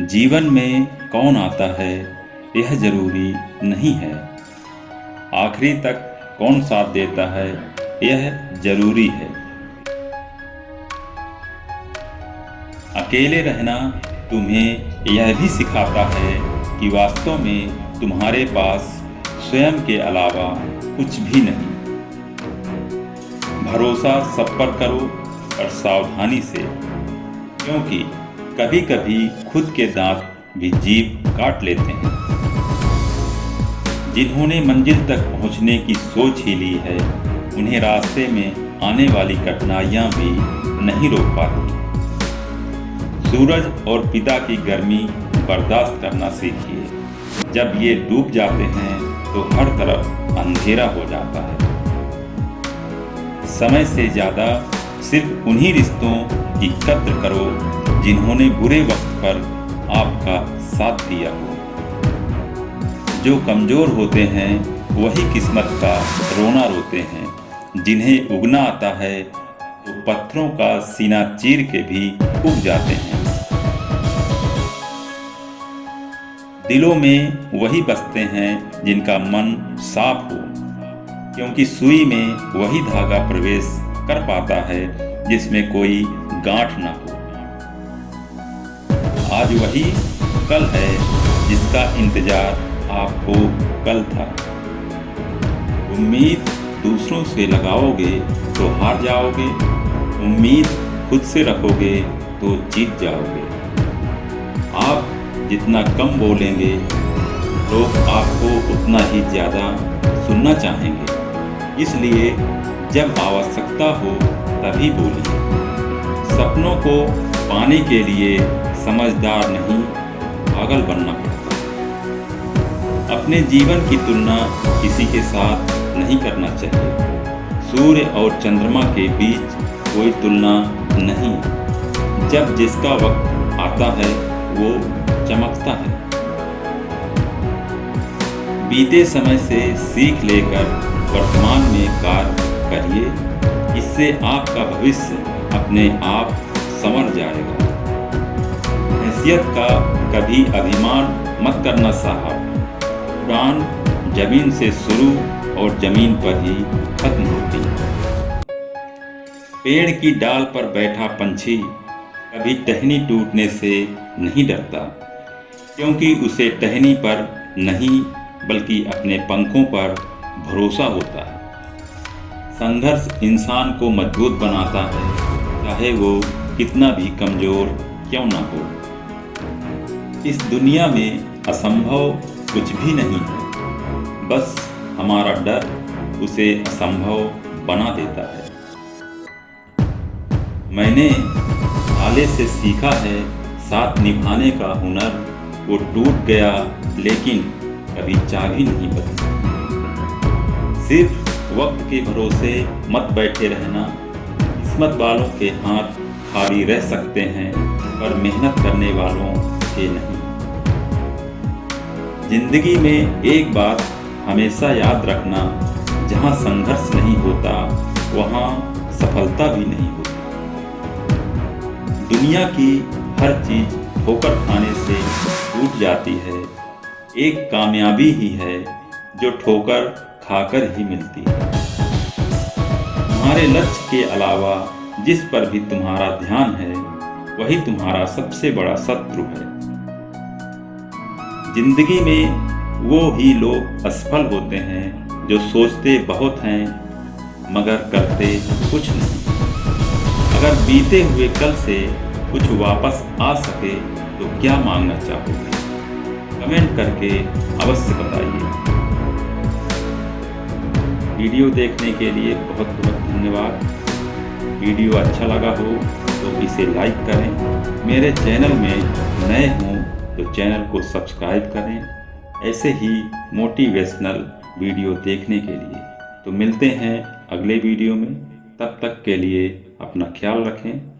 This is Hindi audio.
जीवन में कौन आता है, यह ज़रूरी नहीं है। आखिरी तक कौन साथ देता है, यह ज़रूरी है। अकेले रहना तुम्हें यह भी सिखाता है कि वास्तव में तुम्हारे पास स्वयं के अलावा कुछ भी नहीं। भरोसा सब पर करो और सावधानी से, क्योंकि कभी कभी खुद के दांत भी जीव काट लेते हैं। जिन्होंने मंजिल तक पहुँचने की सोच ही ली है, उन्हें रास्ते में आने वाली कठिनाइयाँ भी नहीं रोक पाती। सूरज और पिता की गर्मी बर्दाश्त करना सीखिए। जब ये डूब जाते हैं तो हर तरफ़ अंधेरा हो जाता है। समय से ज़्यादा सिर्फ़ उन्हीं रिश्तों की कद्र करो जिन्होंने बुरे वक्त पर आपका साथ दिया हो। जो कमज़ोर होते हैं, वही किस्मत का रोना रोते हैं। जिन्हें उगना आता है तो पत्थरों का सीना चीर के भी उग जाते हैं। दिलों में वही बसते हैं, जिनका मन साफ़ हो। क्योंकि सुई में वही धागा प्रवेश कर पाता है, जिसमें कोई गांठ ना हो। आज वही कल है जिसका इंतज़ार आपको कल था। उम्मीद दूसरों से लगाओगे तो हार जाओगे। उम्मीद खुद से रखोगे तो जीत जाओगे। आप जितना कम बोलेंगे, लोग आपको उतना ही ज़्यादा सुनना चाहेंगे। इसलिए जब आवश्यकता हो तभी बोलिए। सपनों को पाने के लिए समझदार नहीं, पागल बनना पड़ता। अपने जीवन की तुलना किसी के साथ नहीं करना चाहिए। सूर्य और चंद्रमा के बीच कोई तुलना नहीं जब जिसका वक्त आता है, वो चमकता है। बीते समय से सीख लेकर वर्तमान में कार्य करिए। इससे आपका भविष्य अपने आप संवर जाएगा। हैसियत का कभी अभिमान मत करना साहब। उड़ान ज़मीन से शुरू और ज़मीन पर ही खत्म होती है। पेड़ की डाल पर बैठा पंछी कभी टहनी टूटने से नहीं डरता, क्योंकि उसे टहनी पर नहीं, बल्कि अपने पंखों पर भरोसा होता है। संघर्ष इंसान को मज़बूत बनाता है, चाहे वो कितना भी कमज़ोर क्यों ना हो। इस दुनिया में असंभव कुछ भी नहीं है। बस हमारा डर उसे असंभव बना देता है। मैंने आले से सीखा है, साथ निभाने का हुनर वो टूट गया, लेकिन कभी चाबी नहीं बदली। सिर्फ़ वक्त के भरोसे मत बैठे रहना। किस्मत वालों के हाथ खाली रह सकते हैं, पर मेहनत करने वालों के नहीं। ज़िंदगी में एक बात हमेशा याद रखना, जहाँ संघर्ष नहीं होता, वहाँ सफलता भी नहीं होती। दुनिया की हर चीज़ ठोकर खाने से टूट जाती है, एक कामयाबी ही है जो ठोकर खाकर ही मिलती है। तुम्हारे लक्ष्य के अलावा जिस पर भी तुम्हारा ध्यान है, वही तुम्हारा सबसे बड़ा शत्रु है। ज़िंदगी में वो ही लोग असफल होते हैं जो सोचते बहुत हैं, मगर करते कुछ नहीं। अगर बीते हुए कल से कुछ वापस आ सके तो क्या मांगना चाहोगे? कमेंट करके अवश्य बताइए। वीडियो देखने के लिए बहुत बहुत धन्यवाद। वीडियो अच्छा लगा हो तो इसे लाइक करें। मेरे चैनल में नए हों तो चैनल को सब्सक्राइब करें। ऐसे ही मोटिवेशनल वीडियो देखने के लिए। तो मिलते हैं अगले वीडियो में। तब तक के लिए अपना ख्याल रखें।